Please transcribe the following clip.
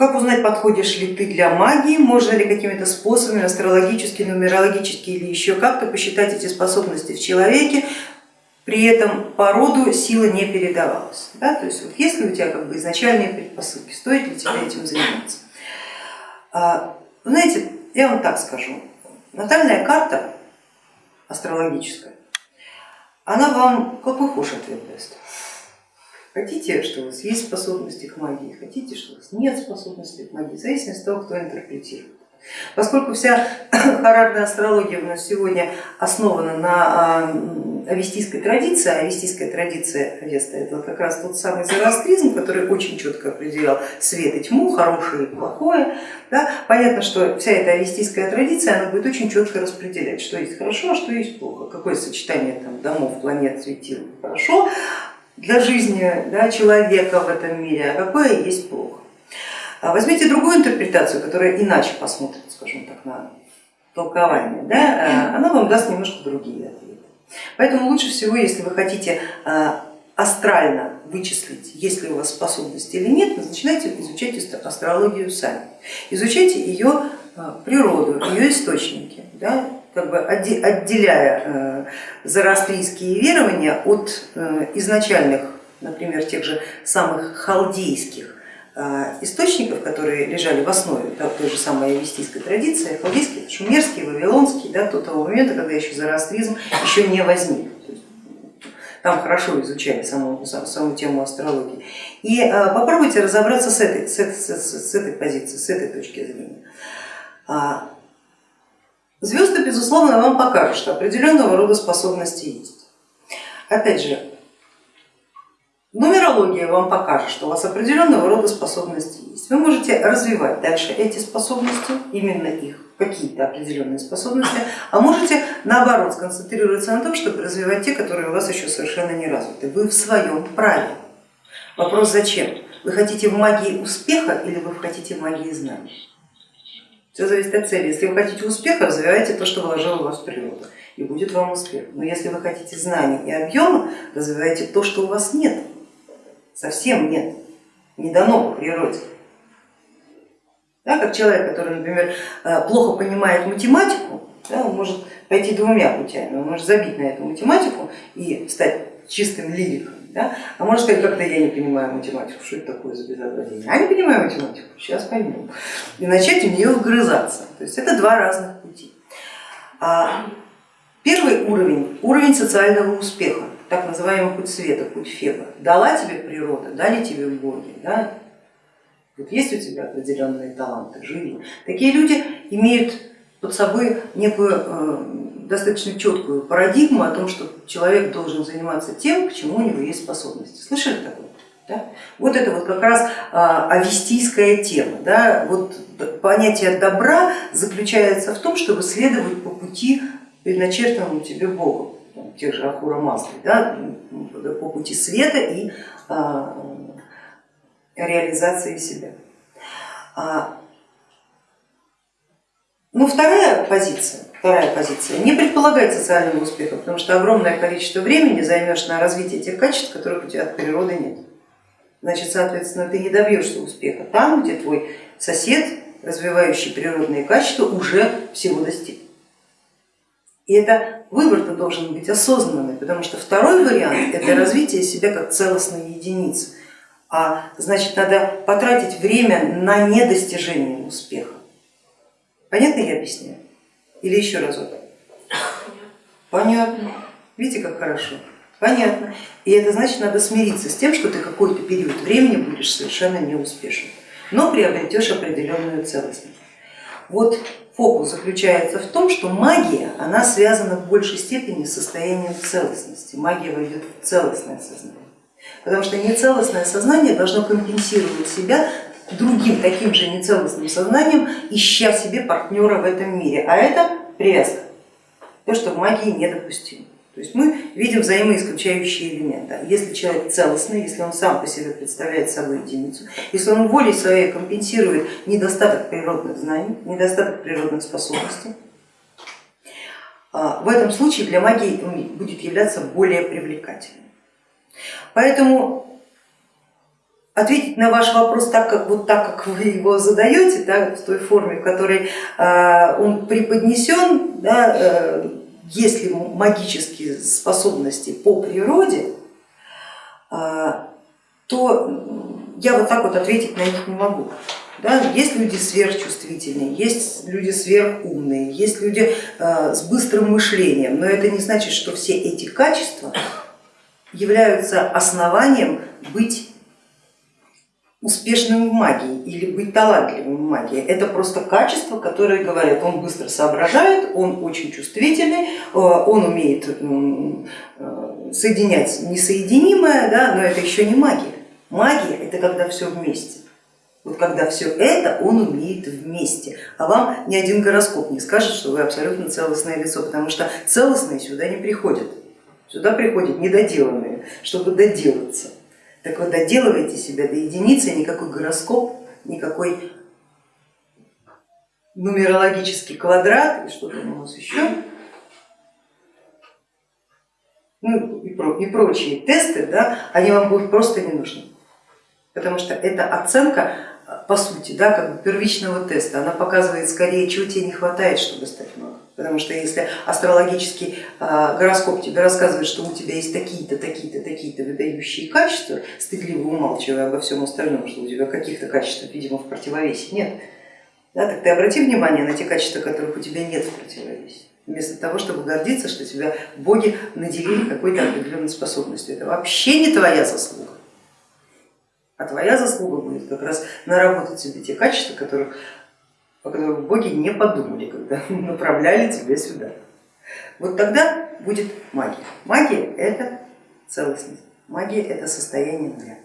как узнать, подходишь ли ты для магии, можно ли какими-то способами, астрологически, нумерологически или еще как-то посчитать эти способности в человеке, при этом по роду сила не передавалась. Да? То есть вот есть ли у тебя как бы изначальные предпосылки, стоит ли тебе этим заниматься. А, знаете, я вам так скажу, натальная карта астрологическая, она вам какой хуже ответ даст. Хотите, что у вас есть способности к магии, хотите, что у вас нет способности к магии, в зависимости от того, кто интерпретирует. Поскольку вся характерная астрология у нас сегодня основана на а, авестийской традиции, а авестийская традиция Авеста это как раз тот самый зороастризм, который очень четко определял свет и тьму, хорошее и плохое, да, понятно, что вся эта авестийская традиция она будет очень четко распределять, что есть хорошо, а что есть плохо, какое сочетание там, домов, планет, светил хорошо для жизни да, человека в этом мире, а какое есть плохо. А возьмите другую интерпретацию, которая иначе посмотрит, скажем так, на толкование, да, она вам даст немножко другие ответы. Поэтому лучше всего, если вы хотите а, астрально вычислить, есть ли у вас способности или нет, начинайте изучать астрологию сами. Изучайте ее а, природу, ее источники, да, как бы отделяя э, зороастрийские верования от э, изначальных, например, тех же самых халдейских а, источников, которые лежали в основе да, той же самой авестийской традиции, халдейский, шумерский, вавилонский, да, до того момента, когда еще зороастризм еще не возник. Там хорошо изучали саму, саму тему астрологии. И а, попробуйте разобраться с этой, с, этой, с этой позиции, с этой точки зрения. Звезды, безусловно, вам покажут, что определенного рода способности есть. Опять же, Нумерология вам покажет, что у вас определенного рода способности есть. Вы можете развивать дальше эти способности, именно их, какие-то определенные способности, а можете наоборот сконцентрироваться на том, чтобы развивать те, которые у вас еще совершенно не развиты. Вы в своем праве. Вопрос зачем? Вы хотите в магии успеха или вы хотите в магии знаний? Все зависит от цели. Если вы хотите успеха, развивайте то, что вложила в вас природа, и будет вам успех. Но если вы хотите знаний и объема, развивайте то, что у вас нет совсем нет, не дано по природе. Да, как человек, который, например, э, плохо понимает математику, да, он может пойти двумя путями, он может забить на эту математику и стать чистым лириком, да? а может сказать, как-то я не понимаю математику, что это такое за безобразие, я не понимаю математику, сейчас пойму, и начать в нее вгрызаться. То есть это два разных пути. А первый уровень, уровень социального успеха так называемый путь света, путь Феба. Дала тебе природа, дали тебе боги, да? вот есть у тебя определенные таланты, живи. Такие люди имеют под собой некую э, достаточно четкую парадигму о том, что человек должен заниматься тем, к чему у него есть способности. Слышали такое? Да? Вот это вот как раз а, авестийская тема. Да? Вот понятие добра заключается в том, чтобы следовать по пути, предначертанному тебе Богом тех же Ахура Масли, да, по пути света и а, реализации себя. Ну, вторая позиция, вторая позиция, не предполагает социального успеха, потому что огромное количество времени займешь на развитие тех качеств, которых у тебя от природы нет. Значит, соответственно, ты не добьешься успеха там, где твой сосед, развивающий природные качества, уже всего достиг. И это выбор-то должен быть осознанный, потому что второй вариант это развитие себя как целостной единицы, а значит надо потратить время на недостижение успеха. Понятно я объясняю? Или еще разок? Понятно. Видите, как хорошо? Понятно. И это значит, надо смириться с тем, что ты какой-то период времени будешь совершенно неуспешен, но приобретешь определенную целостность. Вот фокус заключается в том, что магия, она связана в большей степени с состоянием целостности. Магия войдет в целостное сознание. Потому что нецелостное сознание должно компенсировать себя другим таким же нецелостным сознанием, ища себе партнера в этом мире. А это привязка, то, что в магии недопустимо. То есть мы видим взаимоисключающие элементы. Если человек целостный, если он сам по себе представляет собой единицу, если он волей своей компенсирует недостаток природных знаний, недостаток природных способностей, а, в этом случае для магии он будет являться более привлекательным. Поэтому ответить на ваш вопрос так, как, вот так, как вы его задаете, да, в той форме, в которой э, он преподнесен, да, э, если магические способности по природе, э, то я вот так вот ответить на них не могу. Да? Есть люди сверхчувствительные, есть люди сверхумные, есть люди с быстрым мышлением, но это не значит, что все эти качества являются основанием быть успешным в магии или быть талантливым в магии. Это просто качество, которое говорят, он быстро соображает, он очень чувствительный, э, он умеет э, соединять несоединимое, да, но это еще не магия. Магия это когда все вместе. Вот когда все это он умеет вместе, а вам ни один гороскоп не скажет, что вы абсолютно целостное лицо, потому что целостные сюда не приходят, сюда приходят недоделанные, чтобы доделаться. Так вот доделывайте себя до единицы, никакой гороскоп, никакой нумерологический квадрат и что там у нас еще, ну и, про, и прочие тесты, да, они вам будут просто не нужны, потому что это оценка по сути, да, как бы первичного теста, она показывает скорее, чего тебе не хватает, чтобы стать магом. Потому что если астрологический а, гороскоп тебе рассказывает, что у тебя есть такие-то, такие-то, такие-то выдающие качества, стыдливо умалчивая обо всем остальном, что у тебя каких-то качеств, видимо, в противовесе нет, да, так ты обрати внимание на те качества, которых у тебя нет в противовесе вместо того, чтобы гордиться, что тебя боги наделили какой-то определенной способностью. Это вообще не твоя заслуга. А твоя заслуга будет как раз наработать себе те качества, которых, о которых боги не подумали, когда направляли тебя сюда. Вот тогда будет магия. Магия это целостность, магия это состояние нуля.